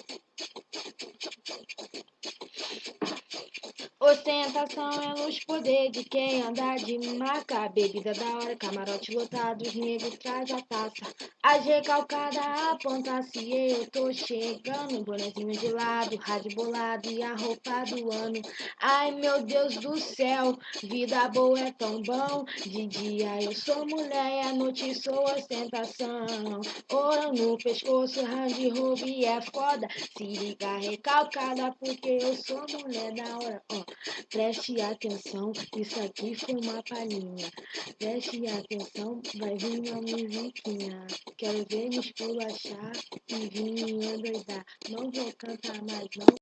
おっと! Ostentação é luxo, poder de quem anda de maca. Bebida da hora, camarote lotado, os negros traz a taça. As recalcadas aponta se eu tô chegando. Bonezinho de lado, rádio bolado e a roupa do ano. Ai meu Deus do céu, vida boa é tão bom. De dia eu sou mulher e à noite sou ostentação. Ouro no pescoço, range roubo e é foda. Se liga recalcada porque eu sou mulher da hora. Oh. Preste atenção, isso aqui foi uma palhinha. Preste atenção, vai vir uma musiquinha. Quero ver me esculachar e vir me endoidar. Não vou cantar mais não.